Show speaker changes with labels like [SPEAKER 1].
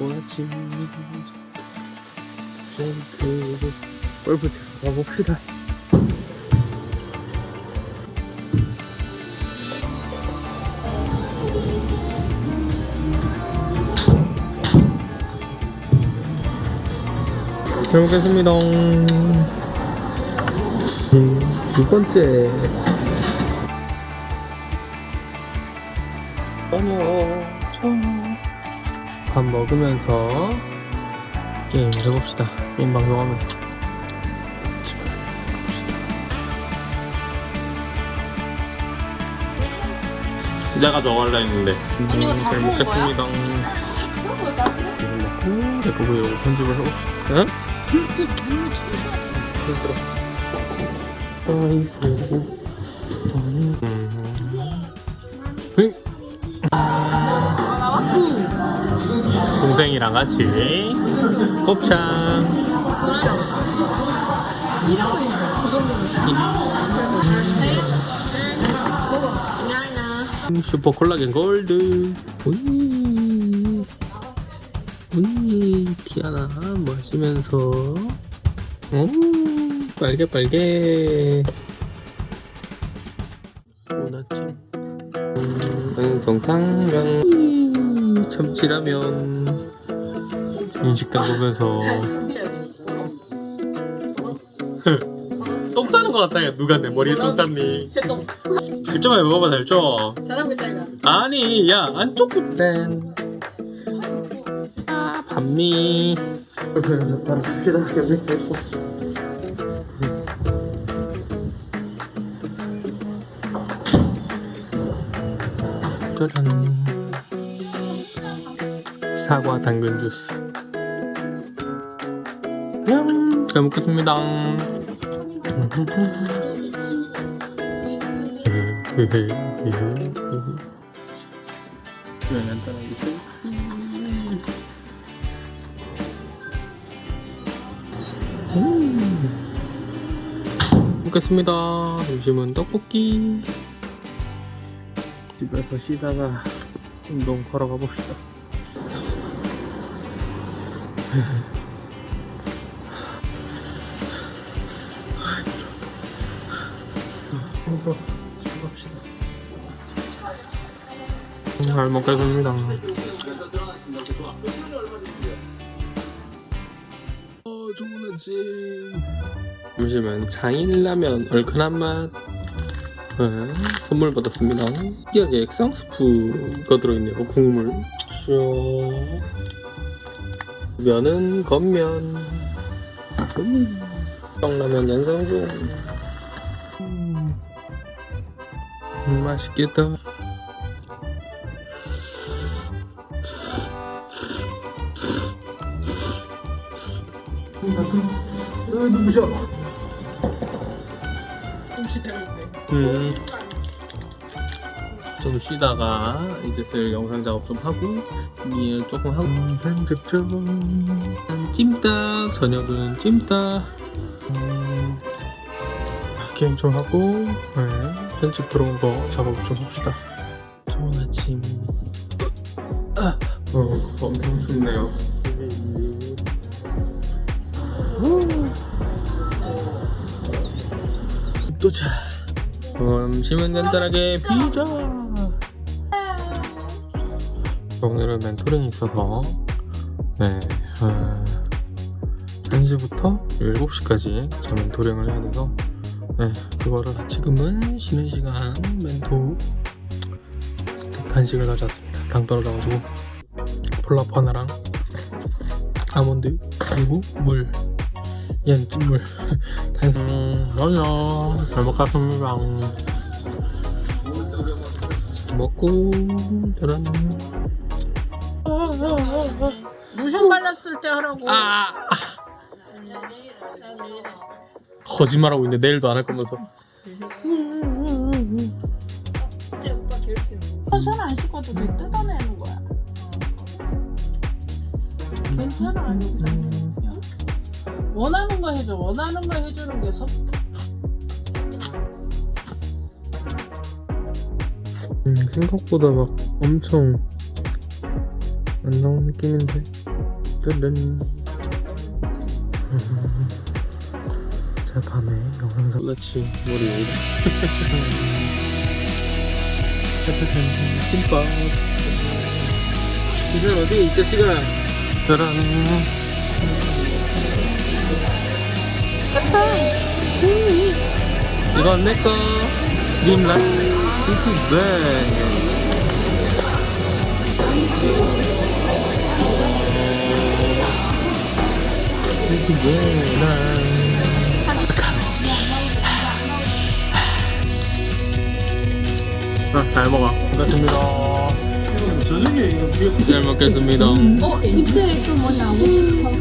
[SPEAKER 1] 좋아지 쉐이크 골프 치러 가봅시다 잘 먹겠습니다. 음, 두 번째. 저녁 저녁 밥 먹으면서 게임 해봅시다 게임 방송하면서 갑시다 내가 저거 할라 했는데
[SPEAKER 2] 아니, 이거
[SPEAKER 1] 다잘
[SPEAKER 2] 거야?
[SPEAKER 1] 먹겠습니다 이거 먹고 내거 왜 편집을 해봅시다 응? 힘들어 아이스 음. 응? 동생이랑 같이. 곱창. 슈퍼 콜라겐 골드. 우이. 우이 티아나 마시면서. 오 빨개 빨개. 좋은 아침 음, 정탕면 참치라면 인식당 보면서. 똥 싸는 것 같다 야 누가 내 머리에 똥 쌌니?
[SPEAKER 2] 새똥
[SPEAKER 1] 살쪄만 먹어봐 살쪄
[SPEAKER 2] 잘하고 있잖아
[SPEAKER 1] 아니 야 안쪽 땐. 아, 반미 그래서 바로 갑시다 계속 짜잔. 사과 당근 주스 냠, 잘 먹겠습니다 음. 먹겠습니다. 점심은 떡볶이. 집에서 쉬다가 운동 걸어가 봅시다. 힘들어. 쉬갑시다. 잘 먹겠습니다. 어, 좋은 아침. 점심은 장인라면 얼큰한 맛. 네, 선물 받았습니다. 여기 액상 스프가 들어있네요. 국물. 쭉. 면은 겉면. 음. 떡라면 연상 중. 음, 맛있겠다. 음. 좀 쉬다가 이제 슬 영상 작업 좀 하고 일 조금 하고. 편집 좀 찜닭. 저녁은 찜닭. 음, 게임 좀 하고 네, 편집 들어온 거 작업 좀 합시다. 좋은 아침. 아, 어, 엄청 춥네요. 도착 점심은 간단하게 피자. 오늘은 멘토링이 있어서 네 어, 1시부터 7시까지 저 멘토링을 해야 돼서 네 그거를 지금은 쉬는 시간 멘토 간식을 가져왔습니다. 당 떨어져가지고 폴라프 하나랑 아몬드 그리고 물 얘는 찐물 탄산 맞아 잘 먹겠습니다 먹고 저런.
[SPEAKER 3] 로션 발랐을 때 하라고.
[SPEAKER 1] 아 거짓말하고 있는데 내일도 안 할 거면서
[SPEAKER 3] 로션 안 씻어도 돼 뜯어내는 거야. 괜찮아. 원하는 거 해줘. 원하는 거 해주는 게 섭.
[SPEAKER 1] 음, 생각보다 막 엄청 안 나온 느낌인데 뜬 뜬. 자 밤에 영상 작 그렇지 월요일. 짜자잔 김밥. 이선 어디 이 자식아? 짜란. 이건 내꺼 님라 네 아, 잘 먹어. 고맙습니다.
[SPEAKER 2] 저녁에 이거
[SPEAKER 1] 잘 먹겠습니다.
[SPEAKER 4] 어, 입술에 좀뭐 나오고 싶어.